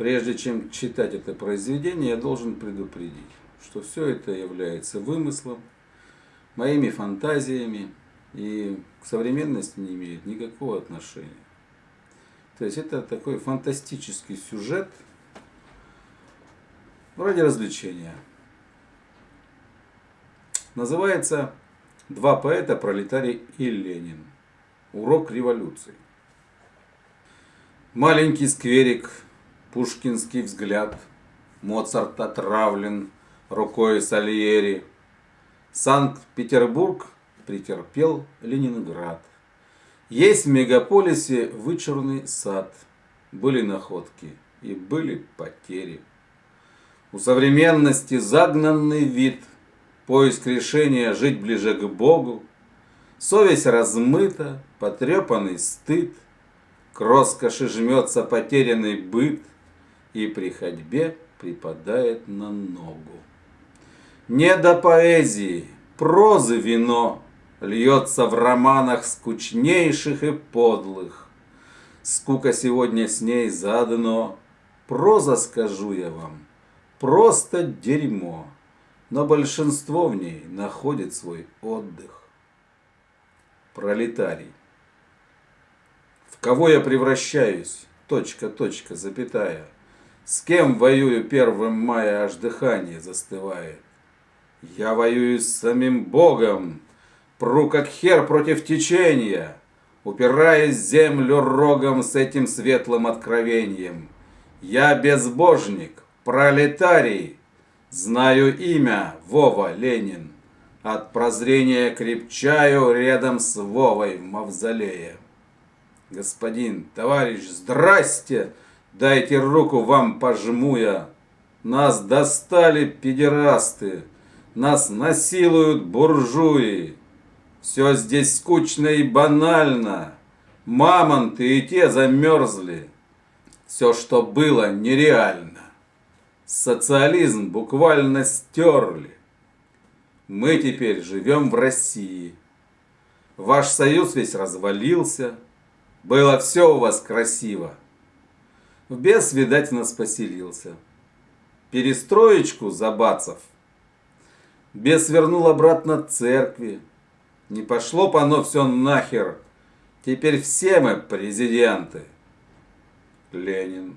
Прежде чем читать это произведение, я должен предупредить, что все это является вымыслом, моими фантазиями и к современности не имеет никакого отношения. То есть это такой фантастический сюжет ради развлечения. Называется «Два поэта, пролетарий и Ленин. Урок революции». Маленький скверик Пушкинский взгляд, Моцарт отравлен рукой Сальери. Санкт-Петербург претерпел Ленинград. Есть в мегаполисе вычурный сад, были находки и были потери. У современности загнанный вид, поиск решения жить ближе к Богу, совесть размыта, потрепанный стыд, к роскоши жмется потерянный быт, и при ходьбе припадает на ногу. Не до поэзии, прозы вино льется в романах скучнейших и подлых. Скука сегодня с ней заодно, проза, скажу я вам, просто дерьмо, но большинство в ней находит свой отдых. Пролетарий. В кого я превращаюсь? Точка, точка, запятая. С кем воюю первым мая, аж дыхание застывает? Я воюю с самим Богом, пру как хер против течения, упираясь землю рогом с этим светлым откровением. Я безбожник, пролетарий, знаю имя Вова Ленин. От прозрения крепчаю рядом с Вовой в мавзолее. Господин, товарищ, здрасте! Дайте руку вам пожму я. Нас достали педерасты. Нас насилуют буржуи. Все здесь скучно и банально. Мамонты и те замерзли. Все, что было, нереально. Социализм буквально стерли. Мы теперь живем в России. Ваш союз весь развалился. Было все у вас красиво. В бес, видать, нас поселился. Перестроечку забацав. Бес вернул обратно церкви. Не пошло по оно все нахер. Теперь все мы президенты. Ленин.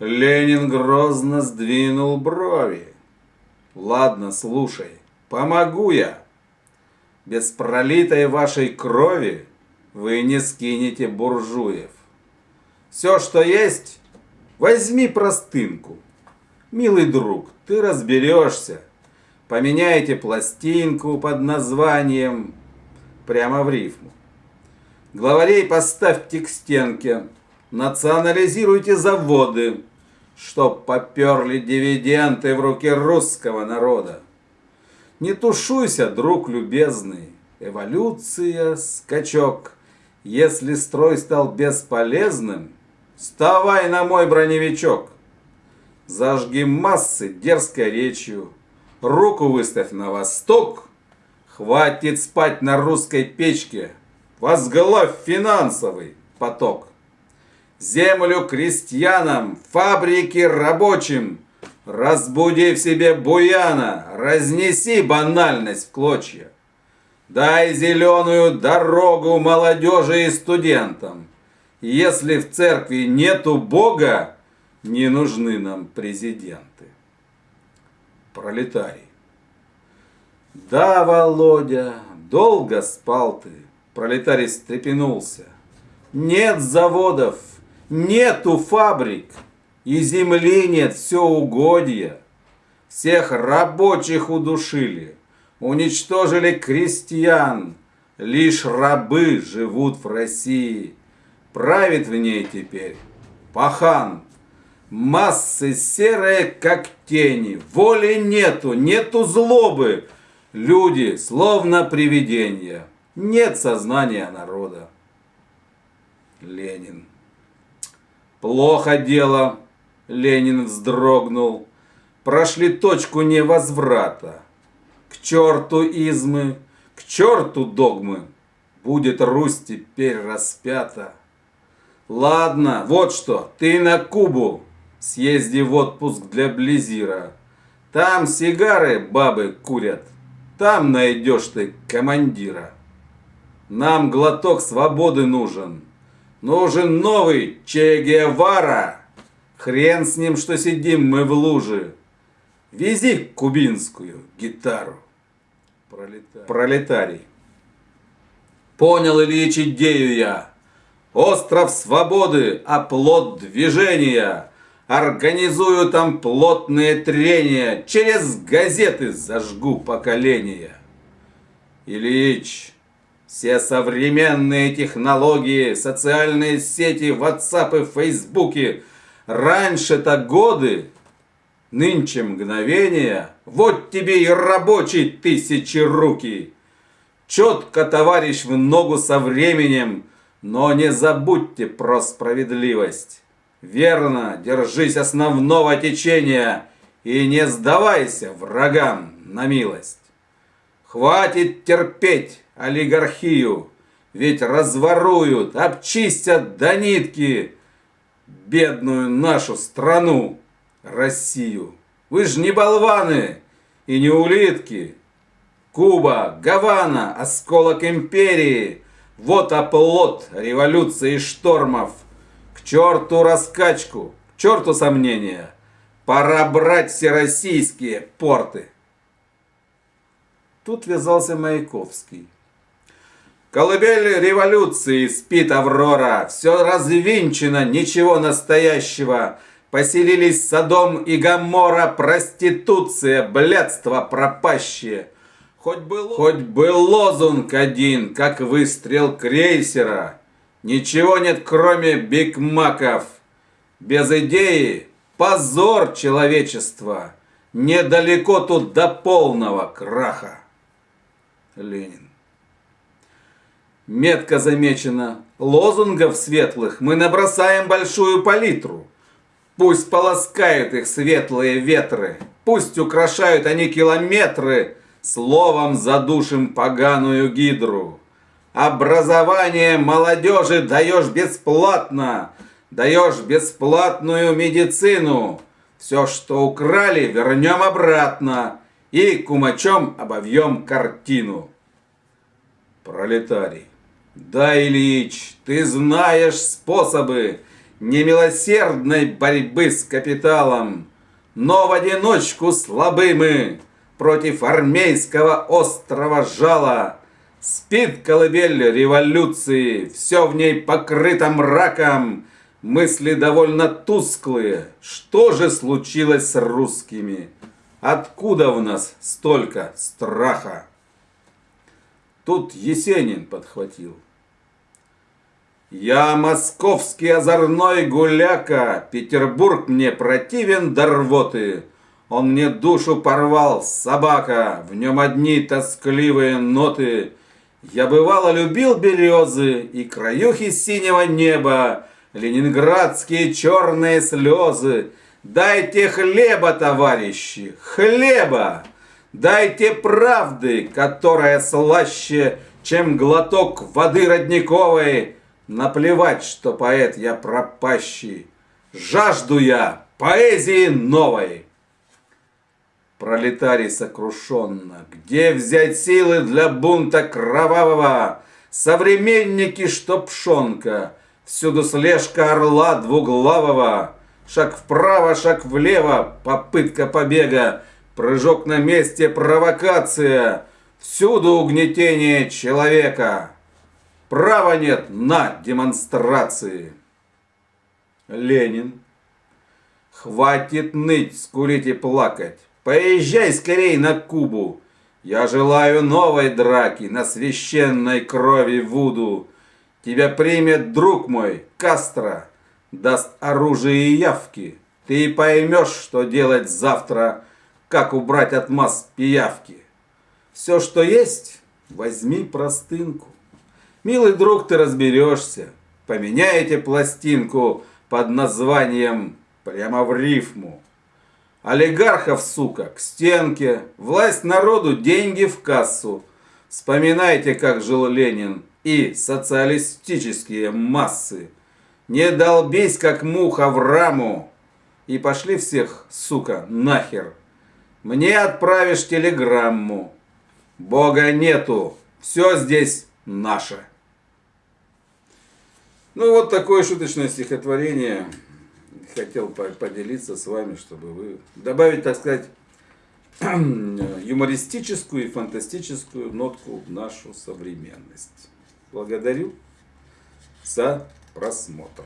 Ленин грозно сдвинул брови. Ладно, слушай, помогу я. Без пролитой вашей крови вы не скинете буржуев. Все, что есть, возьми простынку. Милый друг, ты разберешься. Поменяйте пластинку под названием прямо в рифму. Главарей поставьте к стенке. Национализируйте заводы, чтоб поперли дивиденды в руки русского народа. Не тушуйся, друг любезный, эволюция, скачок. Если строй стал бесполезным, Вставай на мой броневичок. Зажги массы дерзкой речью. Руку выставь на восток. Хватит спать на русской печке. Возглавь финансовый поток. Землю крестьянам, фабрики рабочим. Разбуди в себе буяна, разнеси банальность в клочья. Дай зеленую дорогу молодежи и студентам. Если в церкви нету Бога, не нужны нам президенты. Пролетарий. Да, Володя, долго спал ты. Пролетарий встрепенулся. Нет заводов, нету фабрик, и земли нет, все угодья. Всех рабочих удушили, уничтожили крестьян. Лишь рабы живут в России правит в ней теперь пахан. Массы серые, как тени, воли нету, нету злобы. Люди, словно привидения, нет сознания народа. Ленин. Плохо дело, Ленин вздрогнул. Прошли точку невозврата. К черту измы, к черту догмы. Будет Русь теперь распята. Ладно, вот что, ты на Кубу съезди в отпуск для Близира. Там сигары бабы курят, там найдешь ты командира. Нам глоток свободы нужен. Нужен новый Че Гевара. Хрен с ним, что сидим мы в луже. Вези кубинскую гитару. Пролетарий. Пролетарий. Понял, Ильич, идею я. Остров свободы, оплот движения. Организую там плотные трения. Через газеты зажгу поколения. Ильич, все современные технологии, социальные сети, WhatsApp и Фейсбуки. Раньше-то годы, нынче мгновения. Вот тебе и рабочий тысячи руки. Четко, товарищ, в ногу со временем, но не забудьте про справедливость. Верно, держись основного течения и не сдавайся врагам на милость. Хватит терпеть олигархию, ведь разворуют, обчистят до нитки бедную нашу страну, Россию. Вы ж не болваны и не улитки. Куба, Гавана, осколок империи. Вот оплот революции штормов. К черту раскачку, к черту сомнения. Пора брать все российские порты. Тут вязался Маяковский. Колыбель революции спит Аврора, все развинчено, ничего настоящего. Поселились Содом и Гамора, проституция, блядство пропащее. Хоть бы, хоть бы лозунг один, как выстрел крейсера. Ничего нет, кроме бигмаков. Без идеи позор человечества. Недалеко тут до полного краха. Ленин. Метко замечено, лозунгов светлых мы набросаем большую палитру. Пусть полоскают их светлые ветры, пусть украшают они километры, словом задушим поганую гидру. Образование молодежи даешь бесплатно, даешь бесплатную медицину. Все, что украли, вернем обратно и кумачом обовьем картину. Пролетарий. Да, Ильич, ты знаешь способы немилосердной борьбы с капиталом, но в одиночку слабы мы против армейского острого жала. Спит колыбель революции, все в ней покрыто мраком, мысли довольно тусклые. Что же случилось с русскими? Откуда в нас столько страха? Тут Есенин подхватил. Я московский озорной гуляка, Петербург мне противен до рвоты. Он мне душу порвал, собака, В нем одни тоскливые ноты. Я бывало любил березы И краюхи синего неба, Ленинградские черные слезы. Дайте хлеба, товарищи, хлеба! Дайте правды, которая слаще, чем глоток воды родниковой, Наплевать, что поэт я пропащий. Жажду я поэзии новой. Пролетарий сокрушенно. Где взять силы для бунта кровавого? Современники, что пшонка. Всюду слежка орла двуглавого. Шаг вправо, шаг влево. Попытка побега. Прыжок на месте, провокация. Всюду угнетение человека. Права нет на демонстрации. Ленин. Хватит ныть, скулить и плакать. Поезжай скорей на Кубу. Я желаю новой драки на священной крови Вуду. Тебя примет друг мой, Кастро, даст оружие и явки. Ты поймешь, что делать завтра, как убрать от масс пиявки. Все, что есть, возьми простынку. Милый друг, ты разберешься. Поменяете пластинку под названием прямо в рифму. Олигархов, сука, к стенке, власть народу, деньги в кассу. Вспоминайте, как жил Ленин и социалистические массы. Не долбись, как муха в раму. И пошли всех, сука, нахер. Мне отправишь телеграмму. Бога нету. Все здесь наше. Ну вот такое шуточное стихотворение. Хотел поделиться с вами, чтобы вы добавить, так сказать, юмористическую и фантастическую нотку в нашу современность. Благодарю за просмотр.